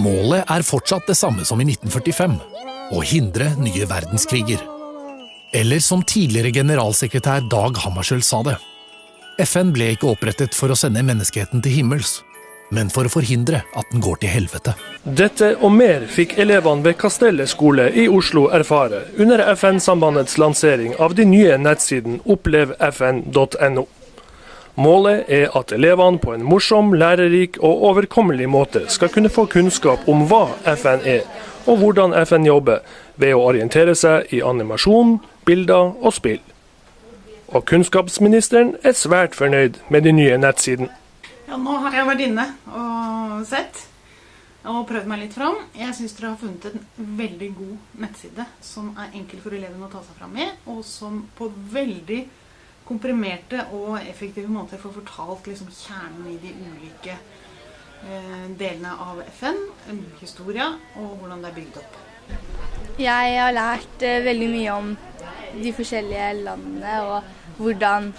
Målet er fortsatt det samme som i 1945 å hindre nye verdenskriger. Eller som tidligere generalsekretær Dag Hammarskjöld sa det. FN ble ikke opprettet for å sende menneskeheten til himmels, men for å forhindre at den går til helvete. Dette og mer fikk elevene ved Kastellet skole i Oslo erfare under FN-sambandets lansering av de nye nettsiden opplevfn.no. Målet er at elevene på en morsom, lærerik og overkommelig måte skal kunne få kunnskap om hva FN er, og hvordan FN jobber, ved å orientere seg i animasjon, bilder og spill. Og kunnskapsministeren er svært fornøyd med de nye nettsiden. Ja, nå har jeg vært inne og sett og prøvd meg litt fram. Jeg syns dere har funnet en veldig god nettside som er enkel for elevene å ta seg fram med, og som på veldig komprimerte og effektive måter får fortalt liksom, kjernen i de ulike eh, delene av FN, historia og hvordan det er bygd opp. Jeg har lært eh, veldig mye om de forskjellige landene og hvordan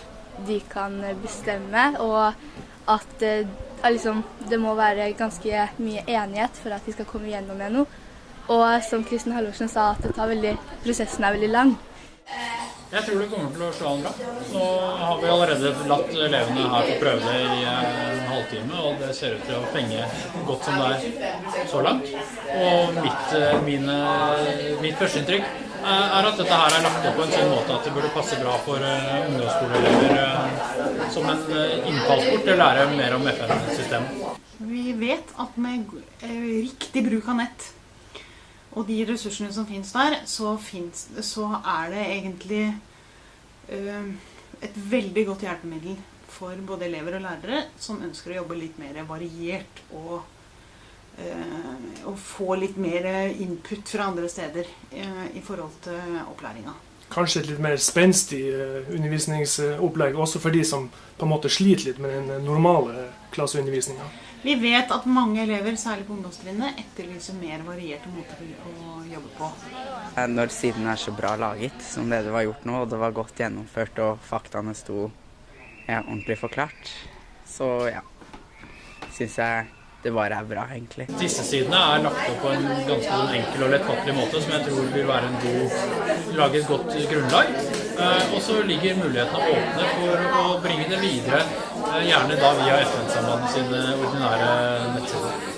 de kan bestemme. Og at eh, liksom, det må være ganske mye enighet for at de skal komme gjennom med noe. Og som Kristin Halvorsen sa, at veldig, prosessen er veldig lang. Jeg tror det kommer til å slå an bra. Nå har vi allerede latt elevene her få prøve det i en halvtime, og det ser ut til å fenge godt som det er så langt. Og mitt, mine, mitt førsteinntrykk er at dette her er lagt opp på en sånn måte at det burde passe bra for ungdomsskoleelever som en innfallsport til å lære mer om FN-systemet. Vi vet at med riktig bruk av nett og de ressursene som finnes der, så, finnes, så er det egentlig uh, et veldig godt hjelpemiddel for både elever og lærere som ønsker å jobbe litt mer variert og, uh, og få litt mer input fra andre steder uh, i forhold til opplæringa. Kanskje et litt mer spenstig undervisningsopplegg også for de som på en måte sliter litt med den normale klasseundervisninga. Vi vet at mange elever, særlig på ungdomstrinnet, etterlyser mer varierte måter å jobbe på. Når siden er så bra laget som det det var gjort nå, og det var godt gjennomført og faktaene sto ja, ordentlig forklart, så ja, syns jeg det bare er bra, egentlig. Disse sidene er lagt opp på en ganske enkel og lettfattelig måte som jeg tror vil være en god, lage et godt grunnlag. Og så ligger mulighetene åpne for å bringe det videre, gjerne da via FN-sambandet sine ordinære nettsider.